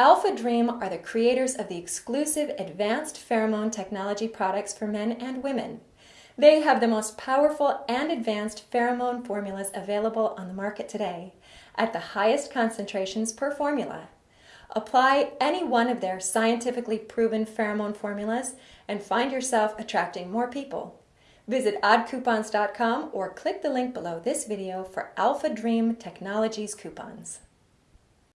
Alpha Dream are the creators of the exclusive advanced pheromone technology products for men and women. They have the most powerful and advanced pheromone formulas available on the market today at the highest concentrations per formula. Apply any one of their scientifically proven pheromone formulas and find yourself attracting more people. Visit oddcoupons.com or click the link below this video for Alpha Dream Technologies coupons.